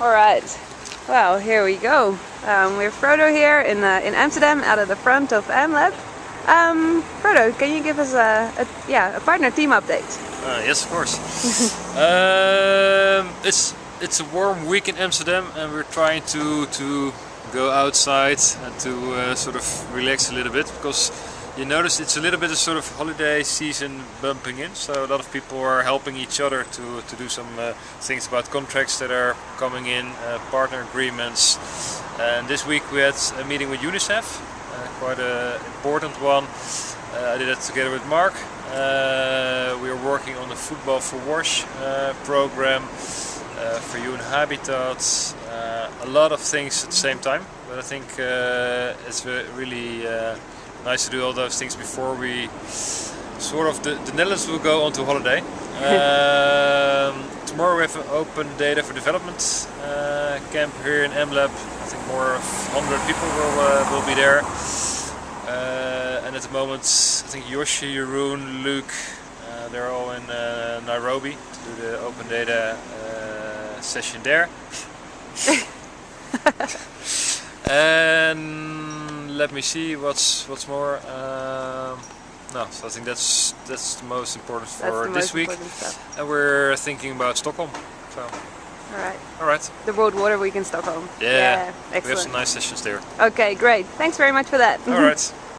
All right. Well, here we go. Um, we're Frodo here in uh, in Amsterdam, out of the front of AmLab. Um, Frodo, can you give us a, a yeah a partner team update? Uh, yes, of course. um, it's it's a warm week in Amsterdam, and we're trying to to go outside and to uh, sort of relax a little bit because you notice it's a little bit of sort of holiday season bumping in so a lot of people are helping each other to, to do some uh, things about contracts that are coming in, uh, partner agreements and this week we had a meeting with UNICEF, uh, quite an important one. Uh, I did it together with Mark. Uh, we are working on the Football for WASH program for UN Habitat, a lot of things at the same time but I think it's really nice to do all those things before we sort of the, the Netherlands will go on to holiday. um, tomorrow we have an open data for development uh, camp here in MLab. I think more of 100 people will, uh, will be there. Uh, and at the moment I think Yoshi, Jeroen, Luke, uh, they're all in uh, Nairobi to do the open data uh, session there. and let me see what's what's more. Um, no, so I think that's that's the most important for this week. And we're thinking about Stockholm. So. All right. All right. The World Water Week in Stockholm. Yeah. yeah excellent. We have some nice sessions there. Okay, great. Thanks very much for that. All right.